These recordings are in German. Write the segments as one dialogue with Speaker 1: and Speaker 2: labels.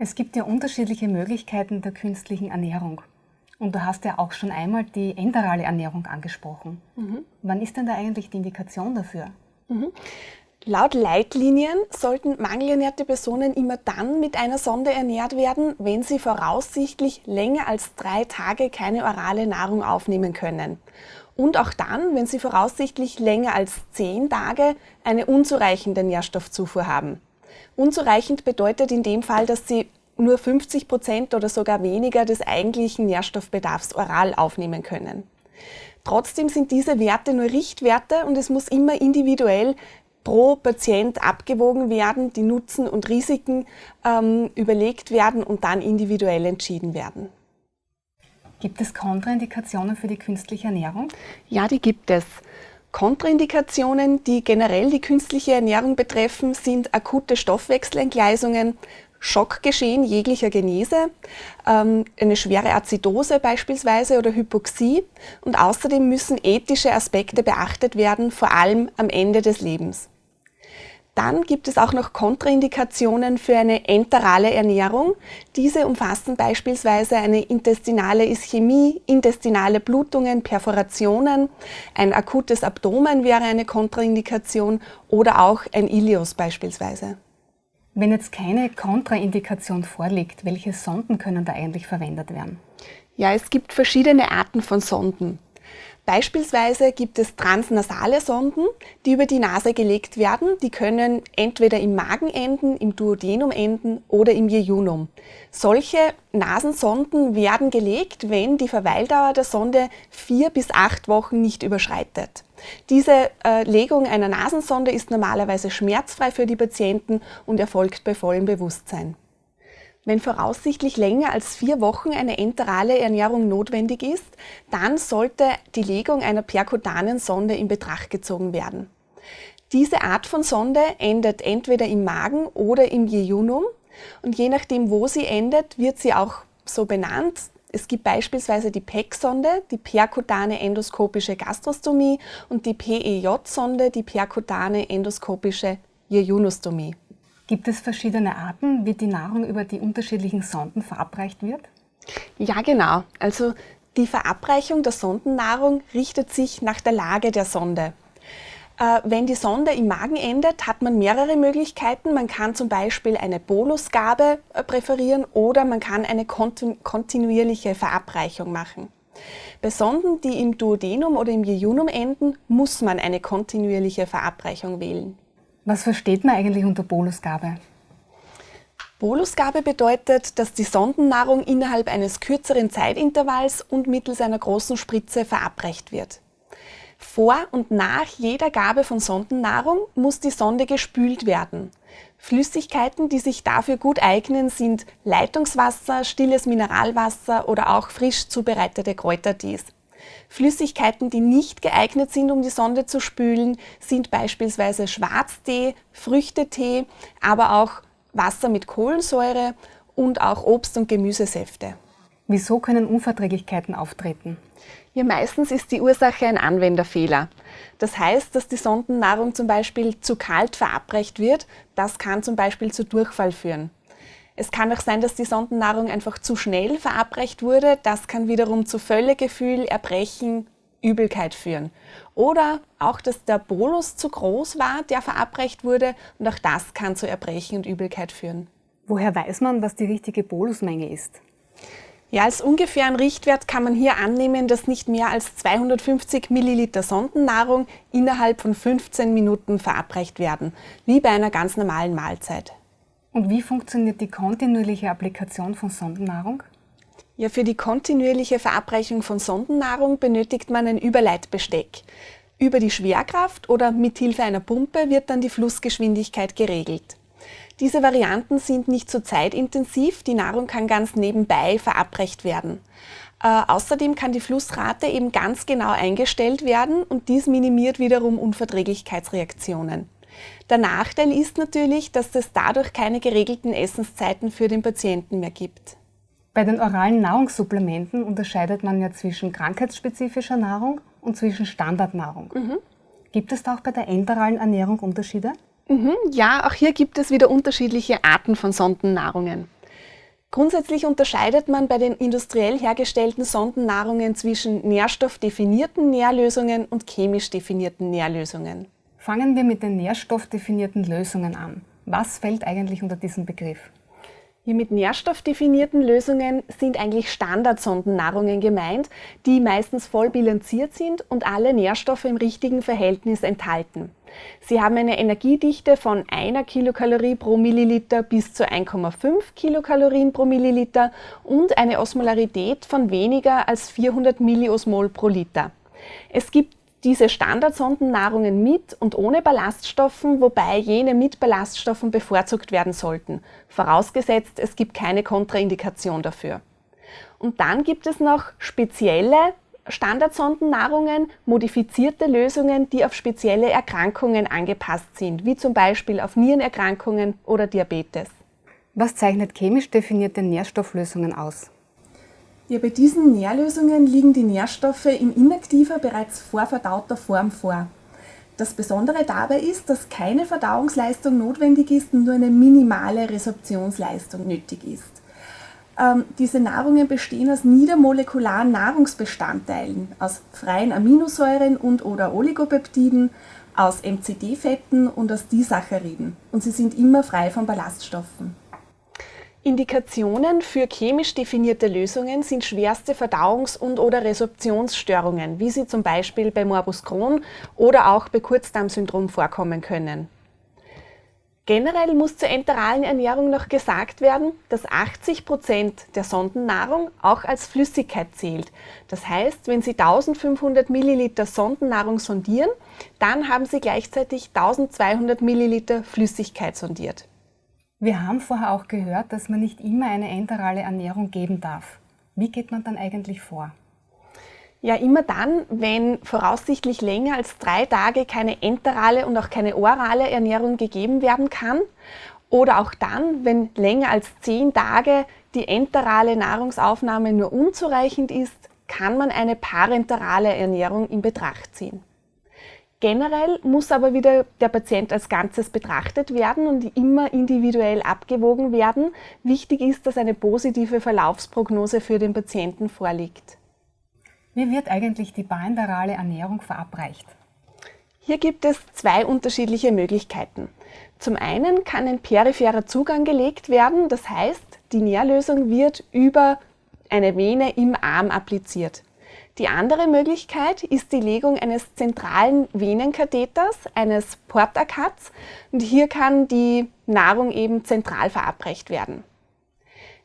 Speaker 1: Es gibt ja unterschiedliche Möglichkeiten der künstlichen Ernährung. Und du hast ja auch schon einmal die enterale Ernährung angesprochen. Mhm. Wann ist denn da eigentlich die Indikation dafür?
Speaker 2: Mhm. Laut Leitlinien sollten mangelernährte Personen immer dann mit einer Sonde ernährt werden, wenn sie voraussichtlich länger als drei Tage keine orale Nahrung aufnehmen können. Und auch dann, wenn sie voraussichtlich länger als zehn Tage eine unzureichende Nährstoffzufuhr haben. Unzureichend bedeutet in dem Fall, dass Sie nur 50 Prozent oder sogar weniger des eigentlichen Nährstoffbedarfs oral aufnehmen können. Trotzdem sind diese Werte nur Richtwerte und es muss immer individuell pro Patient abgewogen werden, die Nutzen und Risiken ähm, überlegt werden und dann individuell entschieden werden.
Speaker 1: Gibt es Kontraindikationen für die künstliche Ernährung?
Speaker 2: Ja, die gibt es. Kontraindikationen, die generell die künstliche Ernährung betreffen, sind akute Stoffwechselentgleisungen, Schockgeschehen jeglicher Genese, ähm, eine schwere Azidose beispielsweise oder Hypoxie und außerdem müssen ethische Aspekte beachtet werden, vor allem am Ende des Lebens. Dann gibt es auch noch Kontraindikationen für eine enterale Ernährung. Diese umfassen beispielsweise eine intestinale Ischämie, intestinale Blutungen, Perforationen, ein akutes Abdomen wäre eine Kontraindikation oder auch ein Ilios beispielsweise.
Speaker 1: Wenn jetzt keine Kontraindikation vorliegt, welche Sonden können da eigentlich verwendet werden?
Speaker 2: Ja, es gibt verschiedene Arten von Sonden. Beispielsweise gibt es transnasale Sonden, die über die Nase gelegt werden. Die können entweder im Magen enden, im Duodenum enden oder im Jejunum. Solche Nasensonden werden gelegt, wenn die Verweildauer der Sonde vier bis acht Wochen nicht überschreitet. Diese äh, Legung einer Nasensonde ist normalerweise schmerzfrei für die Patienten und erfolgt bei vollem Bewusstsein. Wenn voraussichtlich länger als vier Wochen eine enterale Ernährung notwendig ist, dann sollte die Legung einer perkutanen Sonde in Betracht gezogen werden. Diese Art von Sonde endet entweder im Magen oder im Jejunum und je nachdem, wo sie endet, wird sie auch so benannt. Es gibt beispielsweise die PEC-Sonde, die perkutane endoskopische Gastrostomie und die PEJ-Sonde, die perkutane endoskopische Jejunostomie.
Speaker 1: Gibt es verschiedene Arten, wie die Nahrung über die unterschiedlichen Sonden verabreicht wird?
Speaker 2: Ja, genau. Also die Verabreichung der Sondennahrung richtet sich nach der Lage der Sonde. Äh, wenn die Sonde im Magen endet, hat man mehrere Möglichkeiten. Man kann zum Beispiel eine Bolusgabe äh, präferieren oder man kann eine kontinuierliche Verabreichung machen. Bei Sonden, die im Duodenum oder im Jejunum enden, muss man eine kontinuierliche Verabreichung wählen.
Speaker 1: Was versteht man eigentlich unter Bolusgabe?
Speaker 2: Bolusgabe bedeutet, dass die Sondennahrung innerhalb eines kürzeren Zeitintervalls und mittels einer großen Spritze verabreicht wird. Vor und nach jeder Gabe von Sondennahrung muss die Sonde gespült werden. Flüssigkeiten, die sich dafür gut eignen, sind Leitungswasser, stilles Mineralwasser oder auch frisch zubereitete Kräutertees. Flüssigkeiten, die nicht geeignet sind, um die Sonde zu spülen, sind beispielsweise Schwarztee, Früchtetee, aber auch Wasser mit Kohlensäure und auch Obst- und Gemüsesäfte.
Speaker 1: Wieso können Unverträglichkeiten auftreten?
Speaker 2: Ja, meistens ist die Ursache ein Anwenderfehler. Das heißt, dass die Sondennahrung zum Beispiel zu kalt verabreicht wird. Das kann zum Beispiel zu Durchfall führen. Es kann auch sein, dass die Sondennahrung einfach zu schnell verabreicht wurde. Das kann wiederum zu Völlegefühl, Erbrechen, Übelkeit führen. Oder auch, dass der Bolus zu groß war, der verabreicht wurde und auch das kann zu Erbrechen und Übelkeit führen.
Speaker 1: Woher weiß man, was die richtige Bolusmenge ist?
Speaker 2: Ja, als ungefähren Richtwert kann man hier annehmen, dass nicht mehr als 250 Milliliter Sondennahrung innerhalb von 15 Minuten verabreicht werden, wie bei einer ganz normalen Mahlzeit.
Speaker 1: Und wie funktioniert die kontinuierliche Applikation von Sondennahrung?
Speaker 2: Ja, für die kontinuierliche Verabreichung von Sondennahrung benötigt man ein Überleitbesteck. Über die Schwerkraft oder mit Hilfe einer Pumpe wird dann die Flussgeschwindigkeit geregelt. Diese Varianten sind nicht so zeitintensiv, die Nahrung kann ganz nebenbei verabreicht werden. Äh, außerdem kann die Flussrate eben ganz genau eingestellt werden und dies minimiert wiederum Unverträglichkeitsreaktionen. Der Nachteil ist natürlich, dass es dadurch keine geregelten Essenszeiten für den Patienten mehr gibt.
Speaker 1: Bei den oralen Nahrungssupplementen unterscheidet man ja zwischen krankheitsspezifischer Nahrung und zwischen Standardnahrung. Mhm. Gibt es da auch bei der enteralen Ernährung Unterschiede?
Speaker 2: Mhm, ja, auch hier gibt es wieder unterschiedliche Arten von Sondennahrungen. Grundsätzlich unterscheidet man bei den industriell hergestellten Sondennahrungen zwischen nährstoffdefinierten Nährlösungen und chemisch definierten Nährlösungen.
Speaker 1: Fangen wir mit den nährstoffdefinierten Lösungen an. Was fällt eigentlich unter diesen Begriff?
Speaker 2: Hier mit nährstoffdefinierten Lösungen sind eigentlich Standardsondennahrungen gemeint, die meistens voll bilanziert sind und alle Nährstoffe im richtigen Verhältnis enthalten. Sie haben eine Energiedichte von einer Kilokalorie pro Milliliter bis zu 1,5 Kilokalorien pro Milliliter und eine Osmolarität von weniger als 400 Milliosmol pro Liter. Es gibt diese Standardsondennahrungen mit und ohne Ballaststoffen, wobei jene mit Ballaststoffen bevorzugt werden sollten, vorausgesetzt es gibt keine Kontraindikation dafür. Und dann gibt es noch spezielle Standardsondennahrungen, modifizierte Lösungen, die auf spezielle Erkrankungen angepasst sind, wie zum Beispiel auf Nierenerkrankungen oder Diabetes.
Speaker 1: Was zeichnet chemisch definierte Nährstofflösungen aus?
Speaker 2: Ja, bei diesen Nährlösungen liegen die Nährstoffe in inaktiver, bereits vorverdauter Form vor. Das Besondere dabei ist, dass keine Verdauungsleistung notwendig ist und nur eine minimale Resorptionsleistung nötig ist. Ähm, diese Nahrungen bestehen aus niedermolekularen Nahrungsbestandteilen, aus freien Aminosäuren und oder Oligopeptiden, aus MCD-Fetten und aus Disacchariden. Und sie sind immer frei von Ballaststoffen. Indikationen für chemisch definierte Lösungen sind schwerste Verdauungs- und oder Resorptionsstörungen, wie sie zum Beispiel bei Morbus Crohn oder auch bei Kurzdarmsyndrom vorkommen können. Generell muss zur enteralen Ernährung noch gesagt werden, dass 80 Prozent der Sondennahrung auch als Flüssigkeit zählt. Das heißt, wenn Sie 1500 Milliliter Sondennahrung sondieren, dann haben Sie gleichzeitig 1200 Milliliter Flüssigkeit sondiert.
Speaker 1: Wir haben vorher auch gehört, dass man nicht immer eine enterale Ernährung geben darf. Wie geht man dann eigentlich vor?
Speaker 2: Ja, immer dann, wenn voraussichtlich länger als drei Tage keine enterale und auch keine orale Ernährung gegeben werden kann. Oder auch dann, wenn länger als zehn Tage die enterale Nahrungsaufnahme nur unzureichend ist, kann man eine parenterale Ernährung in Betracht ziehen. Generell muss aber wieder der Patient als Ganzes betrachtet werden und immer individuell abgewogen werden. Wichtig ist, dass eine positive Verlaufsprognose für den Patienten vorliegt.
Speaker 1: Wie wird eigentlich die parenterale Ernährung verabreicht?
Speaker 2: Hier gibt es zwei unterschiedliche Möglichkeiten. Zum einen kann ein peripherer Zugang gelegt werden, das heißt, die Nährlösung wird über eine Vene im Arm appliziert. Die andere Möglichkeit ist die Legung eines zentralen Venenkatheters, eines Portakats und hier kann die Nahrung eben zentral verabreicht werden.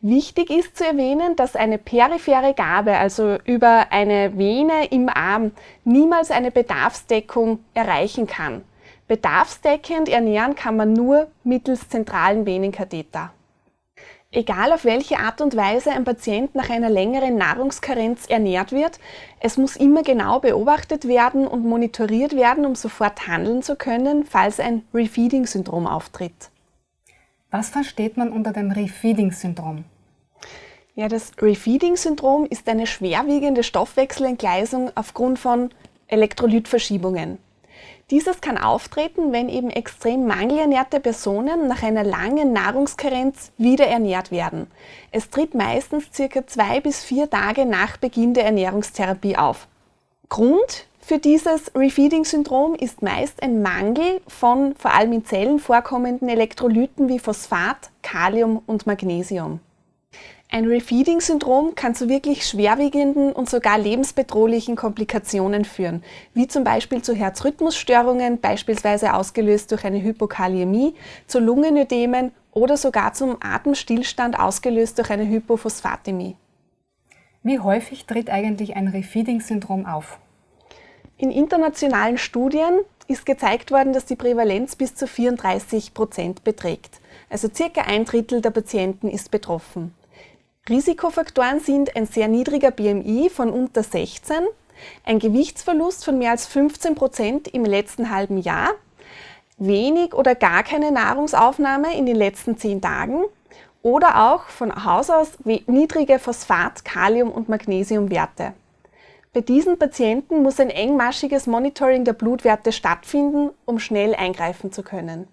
Speaker 2: Wichtig ist zu erwähnen, dass eine periphere Gabe, also über eine Vene im Arm, niemals eine Bedarfsdeckung erreichen kann. Bedarfsdeckend ernähren kann man nur mittels zentralen Venenkatheter. Egal auf welche Art und Weise ein Patient nach einer längeren Nahrungskarenz ernährt wird, es muss immer genau beobachtet werden und monitoriert werden, um sofort handeln zu können, falls ein Refeeding-Syndrom auftritt.
Speaker 1: Was versteht man unter dem Refeeding-Syndrom?
Speaker 2: Ja, das Refeeding-Syndrom ist eine schwerwiegende Stoffwechselentgleisung aufgrund von Elektrolytverschiebungen. Dieses kann auftreten, wenn eben extrem mangelernährte Personen nach einer langen Nahrungskarenz wieder ernährt werden. Es tritt meistens circa zwei bis vier Tage nach Beginn der Ernährungstherapie auf. Grund für dieses Refeeding-Syndrom ist meist ein Mangel von vor allem in Zellen vorkommenden Elektrolyten wie Phosphat, Kalium und Magnesium. Ein Refeeding-Syndrom kann zu wirklich schwerwiegenden und sogar lebensbedrohlichen Komplikationen führen, wie zum Beispiel zu Herzrhythmusstörungen, beispielsweise ausgelöst durch eine Hypokaliämie, zu Lungenödemen oder sogar zum Atemstillstand ausgelöst durch eine Hypophosphatämie.
Speaker 1: Wie häufig tritt eigentlich ein Refeeding-Syndrom auf?
Speaker 2: In internationalen Studien ist gezeigt worden, dass die Prävalenz bis zu 34 Prozent beträgt. Also circa ein Drittel der Patienten ist betroffen. Risikofaktoren sind ein sehr niedriger BMI von unter 16, ein Gewichtsverlust von mehr als 15 Prozent im letzten halben Jahr, wenig oder gar keine Nahrungsaufnahme in den letzten zehn Tagen oder auch von Haus aus niedrige Phosphat-, Kalium- und Magnesiumwerte. Bei diesen Patienten muss ein engmaschiges Monitoring der Blutwerte stattfinden, um schnell eingreifen zu können.